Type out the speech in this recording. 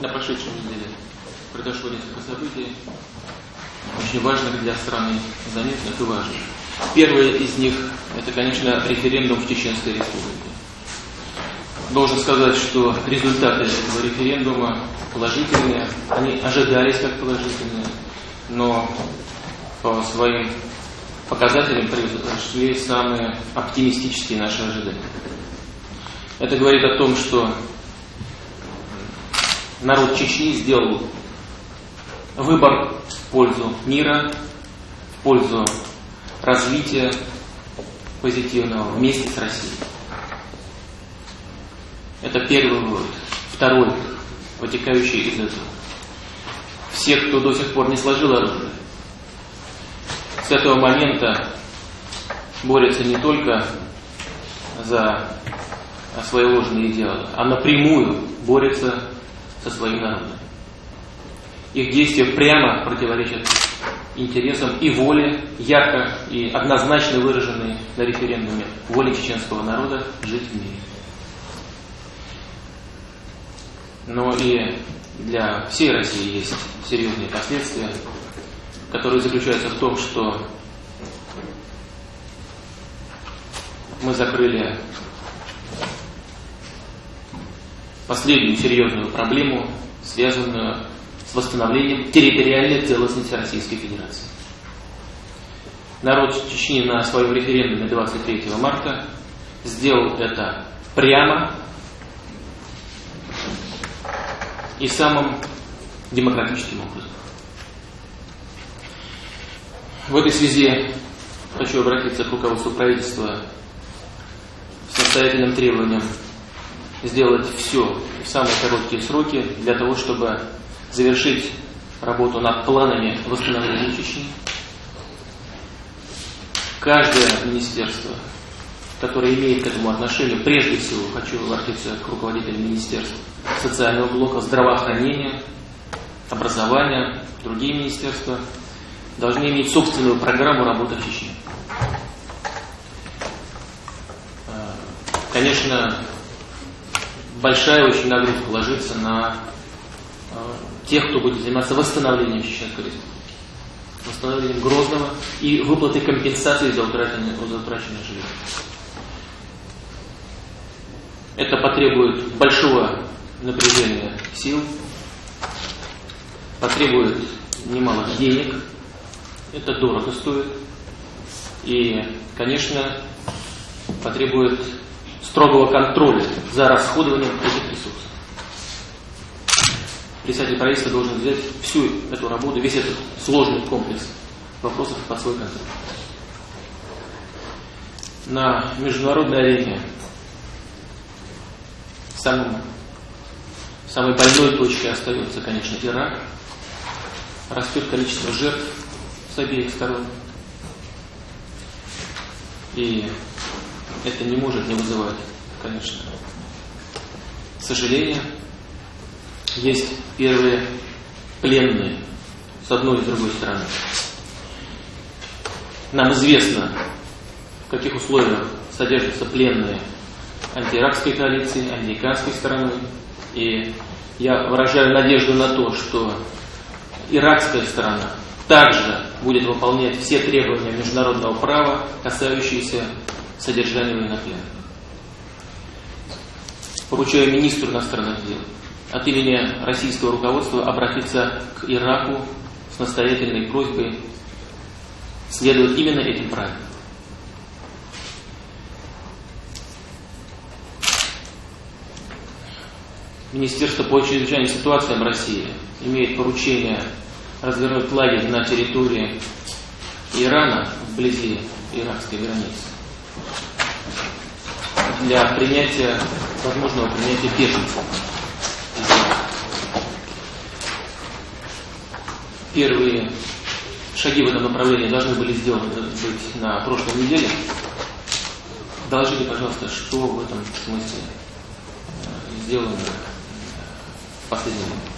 На прошедшей неделе произошло несколько событий, очень важных для страны, заметных и важных. Первое из них – это, конечно, референдум в Чеченской Республике. Должен сказать, что результаты этого референдума положительные, они ожидались как положительные, но по своим показателям превзошли самые оптимистические наши ожидания. Это говорит о том, что народ Чечни сделал выбор в пользу мира, в пользу развития позитивного вместе с Россией. Это первый вывод. Второй, вытекающий из этого. Все, кто до сих пор не сложил оружие, с этого момента борются не только за свои ложные идеалы, а напрямую борются со своим народом. Их действия прямо противоречат интересам и воле, ярко и однозначно выраженной на референдуме воле чеченского народа жить в мире. Но и для всей России есть серьезные последствия, которые заключаются в том, что мы закрыли последнюю серьезную проблему, связанную с восстановлением территориальной целостности Российской Федерации. Народ Чечни на своем референдуме 23 марта сделал это прямо и самым демократическим образом. В этой связи хочу обратиться к руководству правительства с настоятельным требованием сделать все в самые короткие сроки для того, чтобы завершить работу над планами восстановления Чечни. Каждое министерство, которое имеет к этому отношение, прежде всего хочу обратиться к руководителям министерств социального блока, здравоохранения, образования, другие министерства, должны иметь собственную программу работы в Чечне. Конечно, большая очень нагрузка ложится на э, тех, кто будет заниматься восстановлением Чеченской Республики, восстановлением Грозного и выплатой компенсации за утраченное, за утраченное жилье. Это потребует большого напряжения сил, потребует немалых денег, это дорого стоит. И, конечно, потребует строгого контроля за расходованием этих ресурсов. Председатель правительства должен взять всю эту работу, весь этот сложный комплекс вопросов под свой контроль. На международной арене самым, самой больной точкой остается, конечно, Ирак. Растет количество жертв с обеих сторон. И это не может не вызывать, конечно, сожаления. Есть первые пленные с одной и с другой стороны. Нам известно, в каких условиях содержатся пленные антииракской коалиции, американской стороной. И я выражаю надежду на то, что иракская сторона также будет выполнять все требования международного права, касающиеся содержания военнопленных. Поручаю министру иностранных дел от имени российского руководства обратиться к Ираку с настоятельной просьбой следовать именно этим правилам. Министерство по чрезвычайным ситуациям России имеет поручение развернуть лагерь на территории Ирана, вблизи иракской границы, для принятия, возможного принятия беженцев. Первые шаги в этом направлении должны были сделаны быть на прошлой неделе. Доложите, пожалуйста, что в этом смысле э, сделано время.